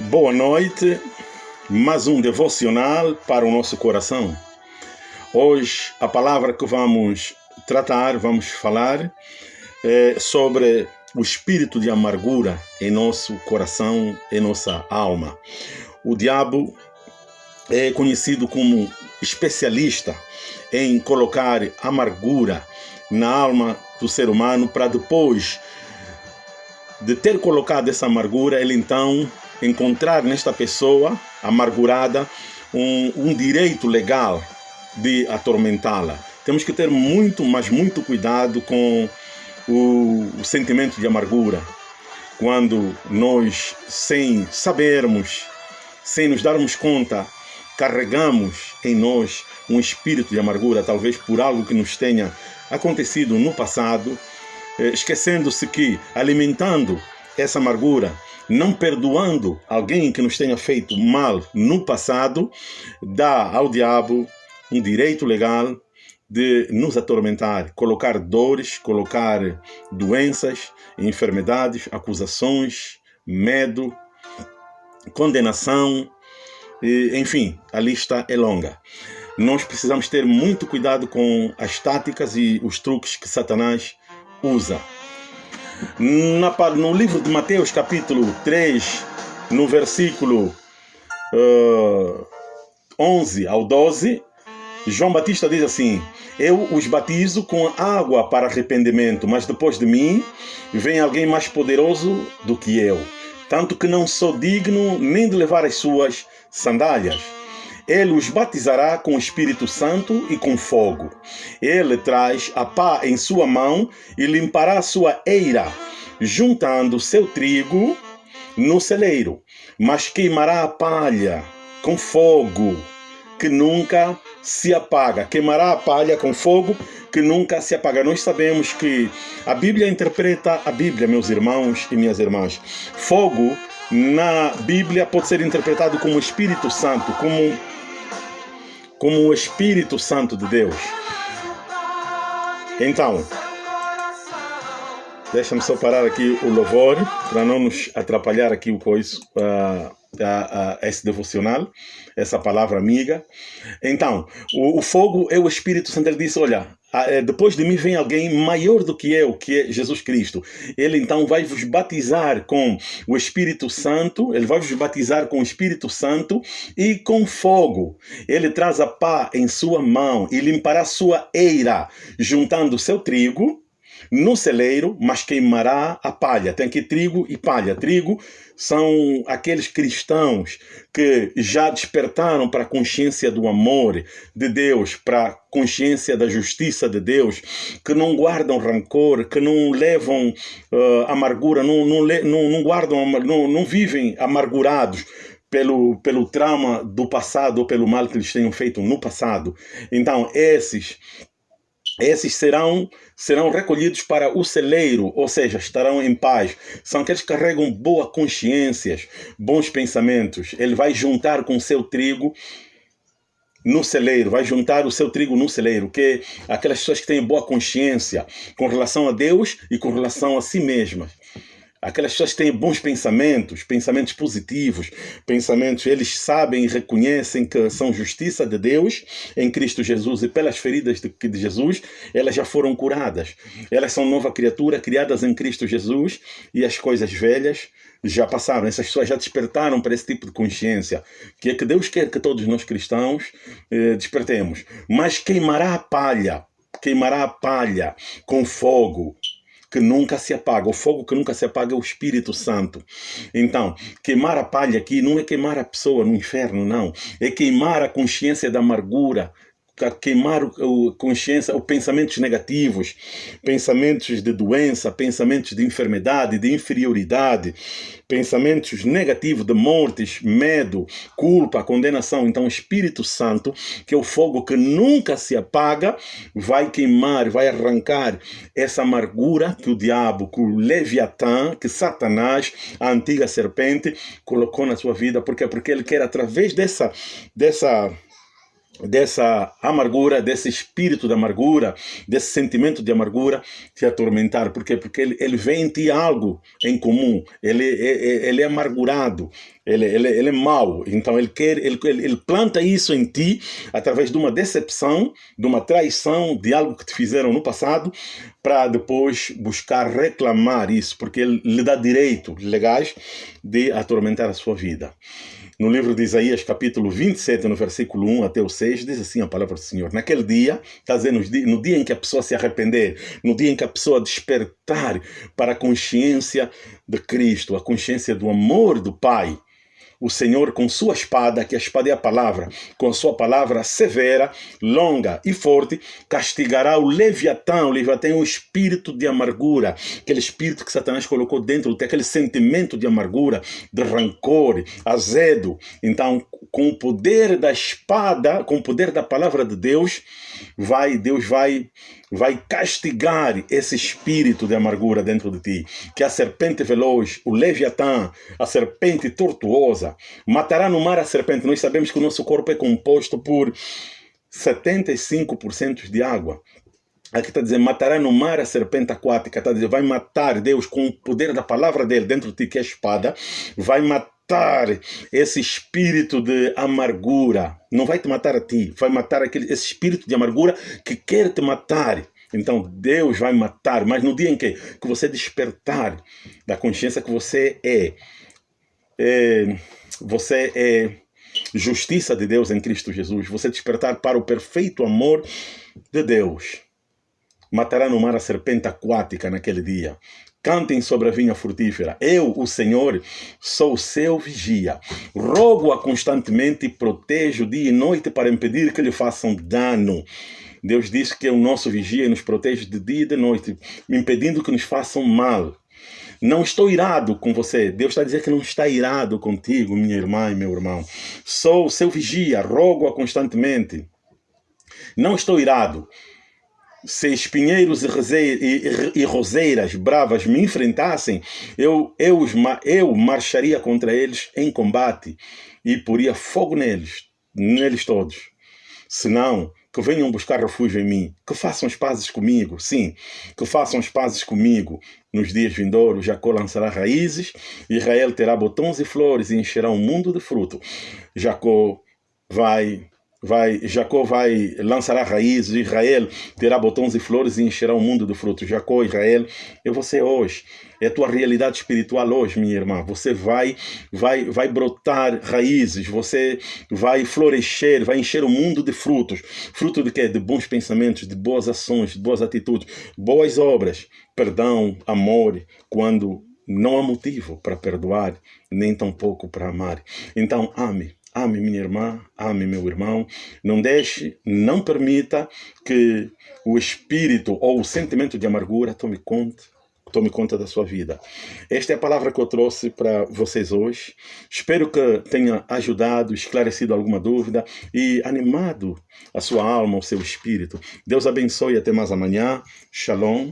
Boa noite, mais um devocional para o nosso coração. Hoje, a palavra que vamos tratar, vamos falar é sobre o espírito de amargura em nosso coração, em nossa alma. O diabo é conhecido como especialista em colocar amargura na alma do ser humano para depois de ter colocado essa amargura, ele então encontrar nesta pessoa amargurada um, um direito legal de atormentá-la. Temos que ter muito, mas muito cuidado com o, o sentimento de amargura. Quando nós, sem sabermos, sem nos darmos conta, carregamos em nós um espírito de amargura, talvez por algo que nos tenha acontecido no passado, eh, esquecendo-se que alimentando essa amargura, não perdoando alguém que nos tenha feito mal no passado, dá ao diabo um direito legal de nos atormentar, colocar dores, colocar doenças, enfermidades, acusações, medo, condenação, enfim, a lista é longa. Nós precisamos ter muito cuidado com as táticas e os truques que Satanás usa. No livro de Mateus, capítulo 3, no versículo uh, 11 ao 12, João Batista diz assim: Eu os batizo com água para arrependimento, mas depois de mim vem alguém mais poderoso do que eu, tanto que não sou digno nem de levar as suas sandálias. Ele os batizará com o Espírito Santo e com fogo. Ele traz a pá em sua mão e limpará sua eira, juntando seu trigo no celeiro, mas queimará a palha com fogo que nunca se apaga. Queimará a palha com fogo que nunca se apaga. Nós sabemos que a Bíblia interpreta a Bíblia, meus irmãos e minhas irmãs. Fogo na Bíblia pode ser interpretado como Espírito Santo, como como o Espírito Santo de Deus. Então, deixa-me só parar aqui o louvor para não nos atrapalhar aqui o coiso. Uh, a, a, esse devocional, essa palavra amiga. Então, o, o, fogo é o Espírito Santo. Ele disse: Olha, depois de mim vem alguém maior do que eu, que é Jesus Cristo. Ele então vai vos batizar com o Espírito Santo, ele vai vos batizar com o Espírito Santo e com fogo. Ele traz a pá em sua mão e limpará sua eira, juntando seu trigo no celeiro, mas queimará a palha. Tem aqui trigo e palha. Trigo são aqueles cristãos que já despertaram para a consciência do amor de Deus, para a consciência da justiça de Deus, que não guardam rancor, que não levam uh, amargura, não, não, não, não guardam, não, não vivem amargurados pelo, pelo trauma do passado ou pelo mal que eles tenham feito no passado. Então, esses esses serão, serão recolhidos para o celeiro, ou seja, estarão em paz. São aqueles que carregam boa consciência, bons pensamentos. Ele vai juntar com o seu trigo no celeiro, vai juntar o seu trigo no celeiro, que aquelas pessoas que têm boa consciência com relação a Deus e com relação a si mesmas aquelas pessoas que têm bons pensamentos, pensamentos positivos, pensamentos, eles sabem e reconhecem que são justiça de Deus em Cristo Jesus e pelas feridas de, de Jesus, elas já foram curadas. Elas são nova criatura, criadas em Cristo Jesus e as coisas velhas já passaram. Essas pessoas já despertaram para esse tipo de consciência, que é que Deus quer que todos nós cristãos eh, despertemos. Mas queimará a palha, queimará a palha com fogo, que nunca se apaga. O fogo que nunca se apaga é o Espírito Santo. Então, queimar a palha aqui não é queimar a pessoa no inferno, não. É queimar a consciência da amargura, queimar o, consciência, os pensamentos negativos, pensamentos de doença, pensamentos de enfermidade, de inferioridade, pensamentos negativos de mortes, medo, culpa, condenação. Então, o Espírito Santo, que é o fogo que nunca se apaga, vai queimar, vai arrancar essa amargura que o diabo, que o Leviatã, que Satanás, a antiga serpente, colocou na sua vida. Por quê? Porque ele quer, através dessa, dessa dessa amargura, desse espírito de amargura, desse sentimento de amargura te atormentar. Por quê? Porque ele, ele vê em ti algo em comum, ele, ele, ele é amargurado, ele, ele, ele é mau. Então ele quer, ele, ele planta isso em ti através de uma decepção, de uma traição, de algo que te fizeram no passado, para depois buscar reclamar isso, porque ele lhe dá direito legais de atormentar a sua vida. No livro de Isaías, capítulo 27, no versículo 1 até o 6, diz assim a palavra do Senhor. Naquele dia, está dizendo, no dia em que a pessoa se arrepender, no dia em que a pessoa despertar para a consciência de Cristo, a consciência do amor do Pai, o Senhor com sua espada, que a espada é a palavra, com a sua palavra severa, longa e forte, castigará o Leviatã. O Leviatã é um espírito de amargura, aquele espírito que Satanás colocou dentro, tem aquele sentimento de amargura, de rancor, azedo. Então, com o poder da espada, com o poder da palavra de Deus, vai Deus vai vai castigar esse espírito de amargura dentro de ti, que a serpente veloz, o leviatã, a serpente tortuosa, matará no mar a serpente. Nós sabemos que o nosso corpo é composto por 75% de água. Aqui está dizendo, matará no mar a serpente aquática. Está dizendo, vai matar Deus com o poder da palavra dele dentro de ti, que é a espada. Vai matar esse espírito de amargura. Não vai te matar a ti, vai matar aquele, esse espírito de amargura que quer te matar. Então Deus vai matar, mas no dia em que, que você despertar da consciência que você é, é você é justiça de Deus em Cristo Jesus, você despertar para o perfeito amor de Deus, matará no mar a serpente aquática naquele dia. Cantem sobre a vinha frutífera. Eu, o Senhor, sou seu vigia. Rogo-a constantemente e protejo dia e noite para impedir que lhe façam dano. Deus diz que é o nosso vigia e nos protege de dia e de noite, impedindo que nos façam mal. Não estou irado com você. Deus está dizendo que não está irado contigo, minha irmã e meu irmão. Sou seu vigia, rogo-a constantemente. Não estou irado se espinheiros e, e, e, roseiras bravas me enfrentassem, eu, eu, eu marcharia contra eles em combate e poria fogo neles, neles todos. Senão, que venham buscar refúgio em mim, que façam as pazes comigo, sim, que façam as pazes comigo. Nos dias vindouros, Jacó lançará raízes, Israel terá botões e flores e encherá o um mundo de fruto. Jacó vai vai, Jacó vai lançará raízes, Israel terá botões e flores e encherá o mundo de frutos. Jacó, Israel, é você hoje. É a tua realidade espiritual hoje, minha irmã. Você vai, vai, vai brotar raízes, você vai florescer, vai encher o mundo de frutos. Fruto de quê? De bons pensamentos, de boas ações, de boas atitudes, boas obras, perdão, amor, quando não há motivo para perdoar, nem tampouco para amar. Então, ame Ame minha irmã, ame meu irmão. Não deixe, não permita que o espírito ou o sentimento de amargura tome conta, tome conta da sua vida. Esta é a palavra que eu trouxe para vocês hoje. Espero que tenha ajudado, esclarecido alguma dúvida e animado a sua alma, o seu espírito. Deus abençoe até mais amanhã. Shalom.